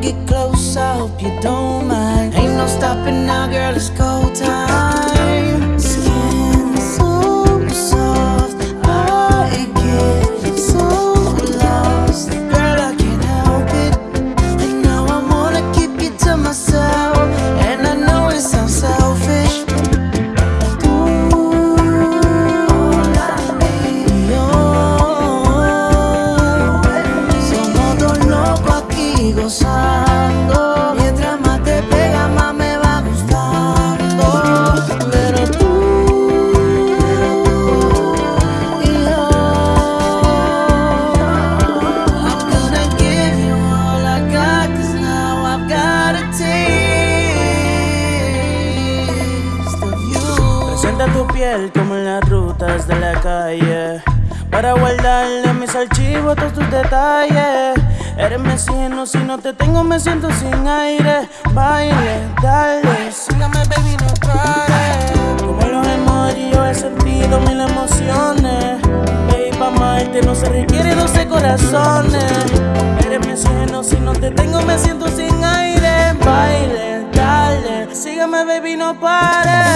get close, I hope you don't mind. Ain't no stopping now, girl, it's go time. Como en las rutas de la calle. Para guardarle mis archivos todos tus detalles. Eres oxígeno, si no te tengo me siento sin aire. Baile, dale, sígame baby, no pares. Como los emojis yo he sentido mil emociones. Baby, pa' amarte no se requiere 12 corazones. Eres oxígeno, si no te tengo me siento sin aire. Baile, dale, sígame baby, no pares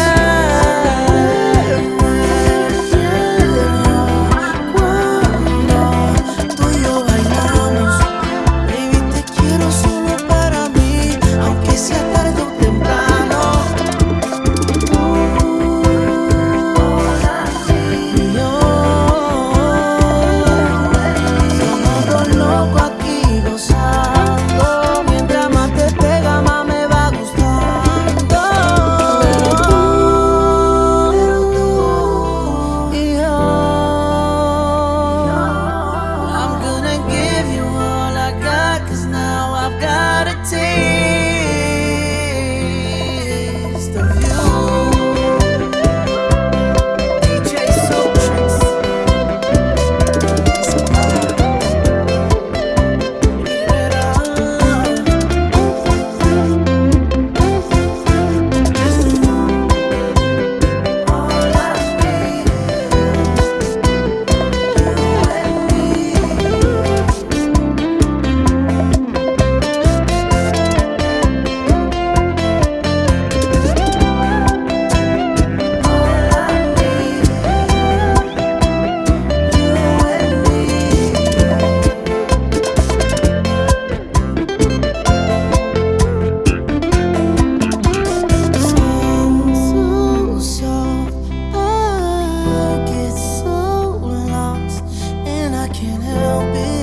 can't help it.